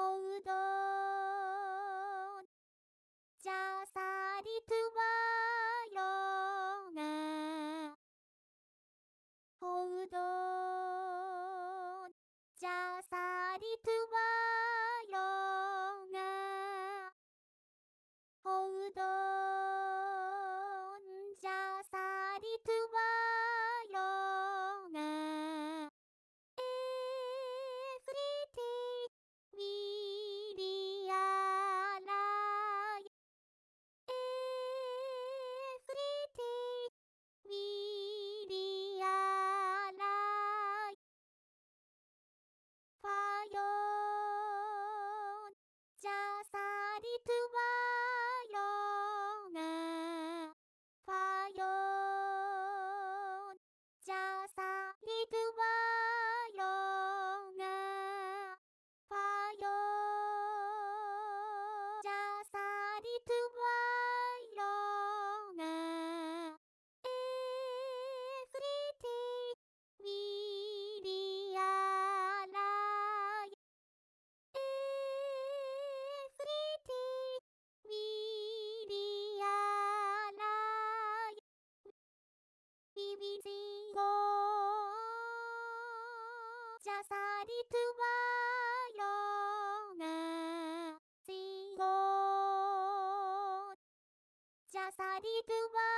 うどん。ready to jasadi tuwayonga sigo jasadi tuwayonga